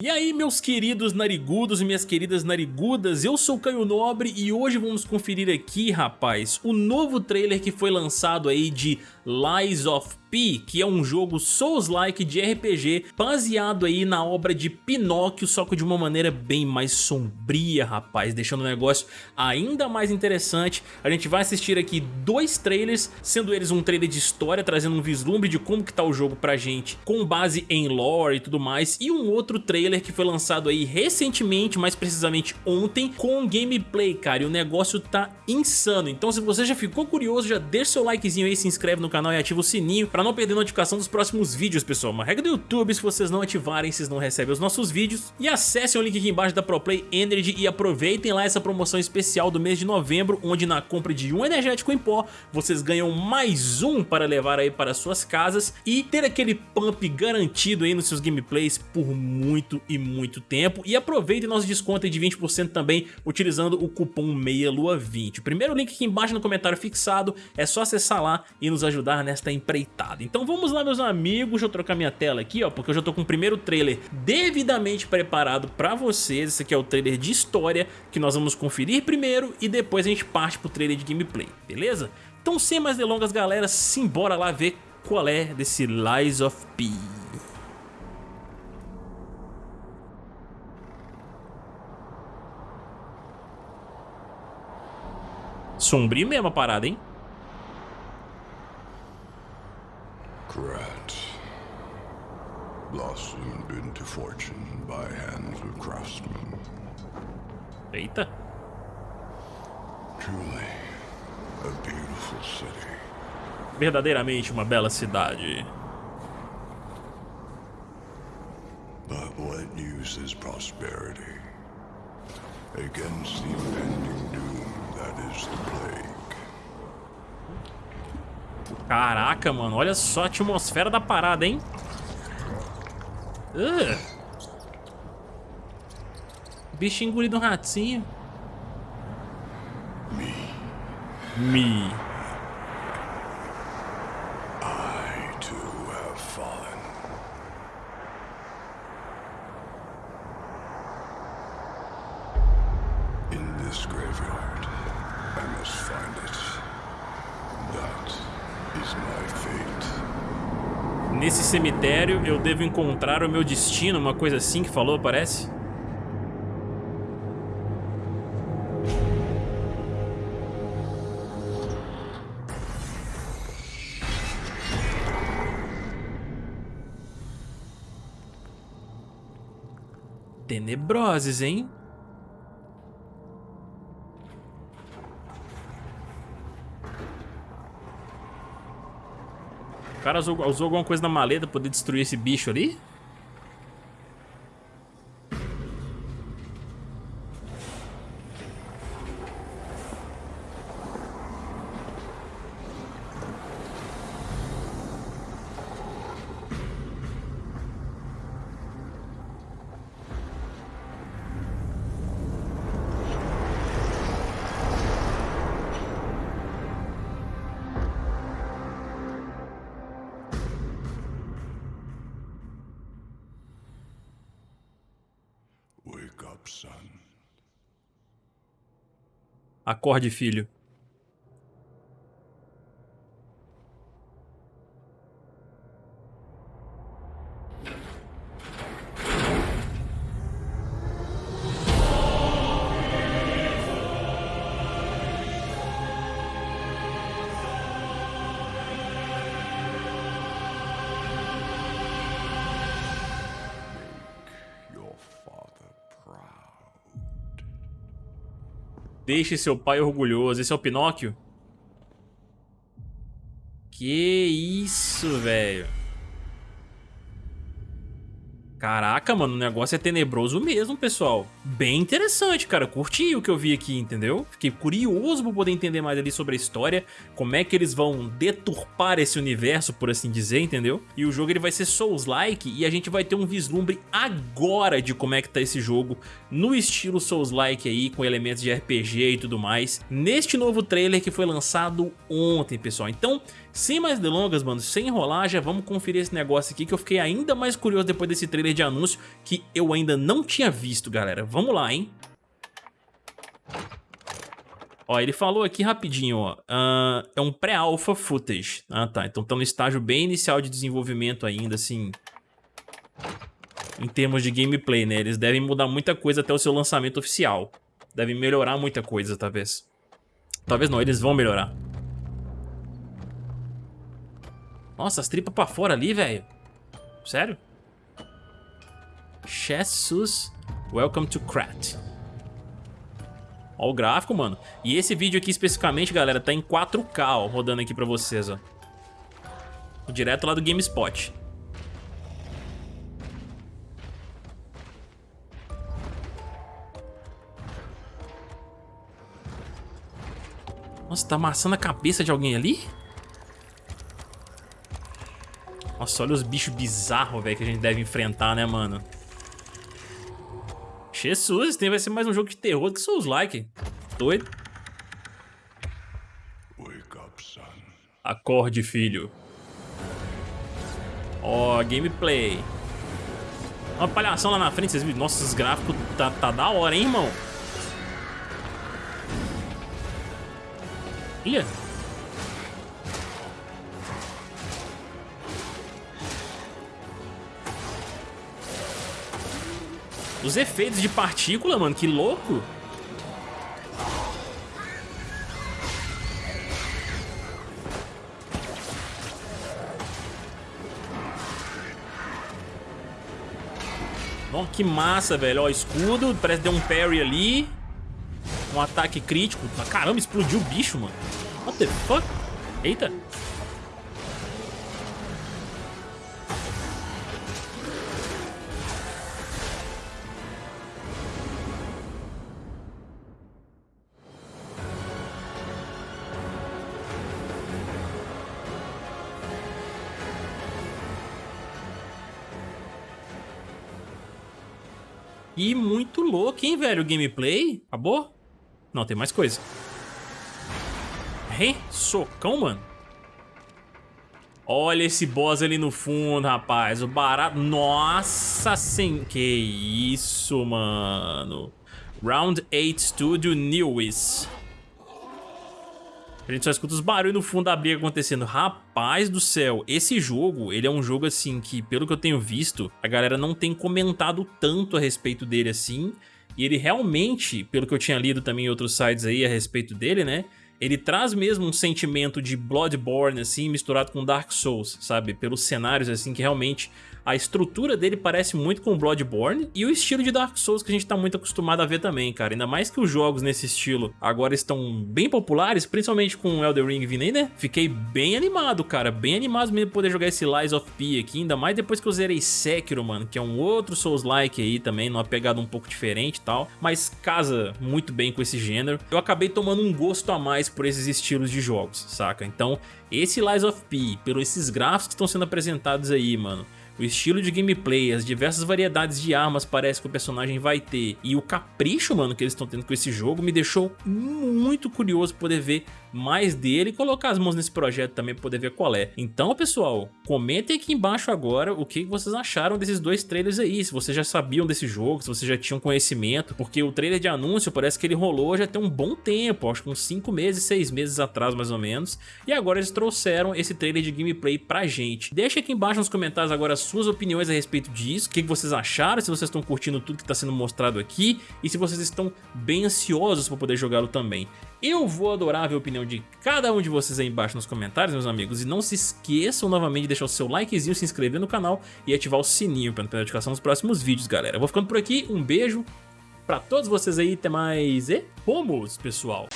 E aí meus queridos narigudos e minhas queridas narigudas, eu sou Caio Nobre e hoje vamos conferir aqui rapaz, o novo trailer que foi lançado aí de Lies of P, que é um jogo Souls-like de RPG baseado aí na obra de Pinóquio, só que de uma maneira bem mais sombria, rapaz, deixando o negócio ainda mais interessante. A gente vai assistir aqui dois trailers, sendo eles um trailer de história, trazendo um vislumbre de como que tá o jogo pra gente, com base em lore e tudo mais, e um outro trailer que foi lançado aí recentemente, mais precisamente ontem, com gameplay, cara, e o negócio tá insano. Então se você já ficou curioso, já deixa seu likezinho aí, se inscreve no canal e ativa o sininho pra não perder notificação dos próximos vídeos, pessoal. Uma regra do YouTube, se vocês não ativarem, vocês não recebem os nossos vídeos. E acessem o link aqui embaixo da ProPlay Energy e aproveitem lá essa promoção especial do mês de novembro, onde na compra de um energético em pó, vocês ganham mais um para levar aí para suas casas e ter aquele pump garantido aí nos seus gameplays por muito e muito tempo. E aproveitem nosso desconto de 20% também, utilizando o cupom MEIALUA20. O primeiro link aqui embaixo no comentário fixado, é só acessar lá e nos ajudar nesta empreitada. Então vamos lá meus amigos, deixa eu trocar minha tela aqui ó, porque eu já tô com o primeiro trailer devidamente preparado pra vocês, esse aqui é o trailer de história que nós vamos conferir primeiro e depois a gente parte pro trailer de gameplay, beleza? Então sem mais delongas galera, simbora lá ver qual é desse Lies of P. Sombrio mesmo a parada, hein? Eita. Truly a beautiful city. Verdadeiramente uma bela cidade. But what use is prosperity against the impending doom that is the plague? Caraca, mano, olha só a atmosfera da parada, hein? Uh. Bicho engolido um ratinho. Me, Me. I too have fallen. In this graveyard, I must find it. That is my fate. Nesse cemitério eu devo encontrar o meu destino, uma coisa assim que falou, parece? Tenebroses, hein? O cara usou, usou alguma coisa na maleta pra poder destruir esse bicho ali? Acorde, filho. Deixe seu pai orgulhoso. Esse é o Pinóquio? Que isso, velho. Caraca, mano, o negócio é tenebroso mesmo, pessoal. Bem interessante, cara. Curti o que eu vi aqui, entendeu? Fiquei curioso pra poder entender mais ali sobre a história, como é que eles vão deturpar esse universo, por assim dizer, entendeu? E o jogo ele vai ser Souls-like e a gente vai ter um vislumbre agora de como é que tá esse jogo no estilo Souls-like aí, com elementos de RPG e tudo mais, neste novo trailer que foi lançado ontem, pessoal. Então, sem mais delongas, mano, sem enrolar, já vamos conferir esse negócio aqui que eu fiquei ainda mais curioso depois desse trailer trailer de anúncio que eu ainda não tinha visto, galera. Vamos lá, hein? Ó, ele falou aqui rapidinho, ó. Uh, é um pré-alpha footage. Ah, tá. Então tá no estágio bem inicial de desenvolvimento ainda, assim. Em termos de gameplay, né? Eles devem mudar muita coisa até o seu lançamento oficial. Devem melhorar muita coisa, talvez. Talvez não, eles vão melhorar. Nossa, as tripas pra fora ali, velho. Sério? Jesus, welcome to Krat. Ó o gráfico, mano. E esse vídeo aqui especificamente, galera, tá em 4K, ó, rodando aqui pra vocês, ó. Direto lá do GameSpot. Nossa, tá amassando a cabeça de alguém ali? Nossa, olha os bichos bizarros, velho, que a gente deve enfrentar, né, mano? Jesus, tem vai ser mais um jogo de terror que Souls like. Doido. Acorde, filho. Ó, oh, gameplay. Uma palhação lá na frente, vocês viram? Nossa, os gráficos tá, tá da hora, hein, irmão? Olha. Os efeitos de partícula, mano, que louco. Ó, que massa, velho. Ó, escudo, parece que deu um parry ali. Um ataque crítico. Caramba, explodiu o bicho, mano. What the fuck? Eita. E muito louco, hein, velho, o gameplay. Acabou? Não, tem mais coisa. Hein? Socão, mano? Olha esse boss ali no fundo, rapaz. O barato... Nossa, sem... Que isso, mano. Round 8 Studio News. A gente só escuta os barulhos no fundo da briga acontecendo. Rapaz do céu, esse jogo, ele é um jogo assim que, pelo que eu tenho visto, a galera não tem comentado tanto a respeito dele assim. E ele realmente, pelo que eu tinha lido também em outros sites aí a respeito dele, né? Ele traz mesmo um sentimento de Bloodborne, assim, misturado com Dark Souls, sabe? Pelos cenários, assim, que realmente a estrutura dele parece muito com Bloodborne e o estilo de Dark Souls que a gente tá muito acostumado a ver também, cara. Ainda mais que os jogos nesse estilo agora estão bem populares, principalmente com Elden Ring vindo aí, né? Fiquei bem animado, cara. Bem animado mesmo poder jogar esse Lies of P aqui, ainda mais depois que eu zerei Sekiro, mano, que é um outro Souls-like aí também, numa pegada um pouco diferente e tal, mas casa muito bem com esse gênero. Eu acabei tomando um gosto a mais por esses estilos de jogos, saca? Então, esse Lies of P, pelos esses gráficos que estão sendo apresentados aí, mano, o estilo de gameplay, as diversas variedades de armas parece que o personagem vai ter e o capricho, mano, que eles estão tendo com esse jogo me deixou muito curioso poder ver mais dele e colocar as mãos nesse projeto também para poder ver qual é. Então, pessoal, comentem aqui embaixo agora o que vocês acharam desses dois trailers aí, se vocês já sabiam desse jogo, se vocês já tinham conhecimento, porque o trailer de anúncio parece que ele rolou já tem um bom tempo, acho que uns 5 meses, 6 meses atrás mais ou menos, e agora eles trouxeram esse trailer de gameplay pra gente. Deixa aqui embaixo nos comentários agora as suas opiniões a respeito disso, o que vocês acharam, se vocês estão curtindo tudo que está sendo mostrado aqui, e se vocês estão bem ansiosos para poder jogá-lo também. Eu vou adorar ver a opinião de cada um de vocês aí embaixo nos comentários, meus amigos. E não se esqueçam novamente de deixar o seu likezinho, se inscrever no canal e ativar o sininho para não perder a notificação dos próximos vídeos, galera. Eu vou ficando por aqui, um beijo pra todos vocês aí, até mais e fomos, pessoal!